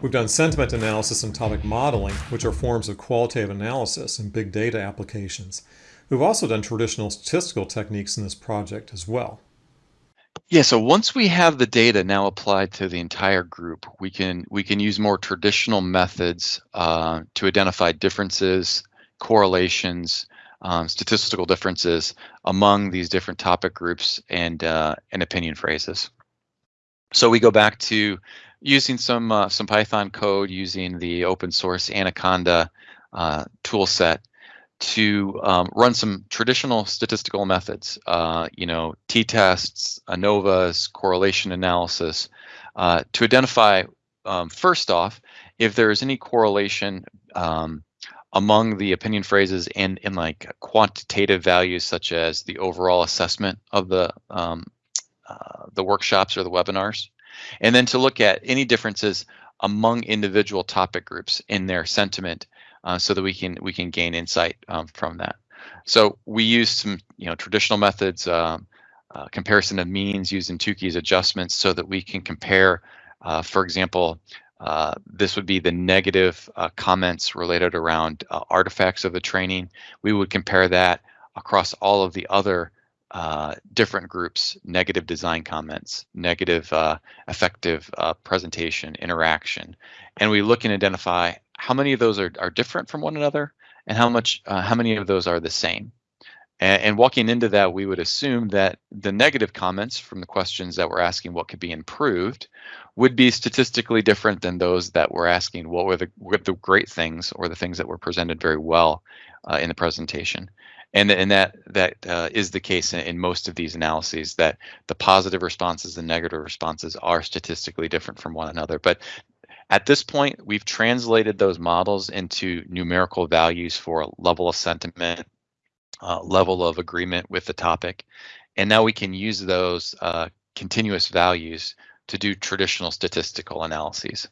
We've done sentiment analysis and topic modeling, which are forms of qualitative analysis and big data applications. We've also done traditional statistical techniques in this project as well. Yeah, so once we have the data now applied to the entire group, we can we can use more traditional methods uh, to identify differences, correlations, um, statistical differences among these different topic groups and uh, and opinion phrases. So we go back to using some uh, some Python code using the open source Anaconda uh, tool set to um, run some traditional statistical methods, uh, you know, t-tests, ANOVAs, correlation analysis, uh, to identify, um, first off, if there is any correlation um, among the opinion phrases and in like quantitative values such as the overall assessment of the um, uh, the workshops or the webinars, and then to look at any differences among individual topic groups in their sentiment uh, so that we can we can gain insight um, from that. So we use some you know traditional methods, um, uh, comparison of means using Tukey's adjustments so that we can compare, uh, for example, uh, this would be the negative uh, comments related around uh, artifacts of the training. We would compare that across all of the other uh, different groups, negative design comments, negative uh, effective uh, presentation, interaction, and we look and identify how many of those are, are different from one another and how much how many of those are the same. And, and, walking into that, we would assume that the negative comments from the questions that we're asking what could be improved would be statistically different than those that were asking what were the, what the great things or the things that were presented very well uh, in the presentation. And, and that that uh, is the case in, in, most of these analyses that the positive responses and negative responses are statistically different from one another. But at this point, we've translated those models into numerical values for level of sentiment, uh, level of agreement with the topic. And now we can use those uh, continuous values to do traditional statistical analyses.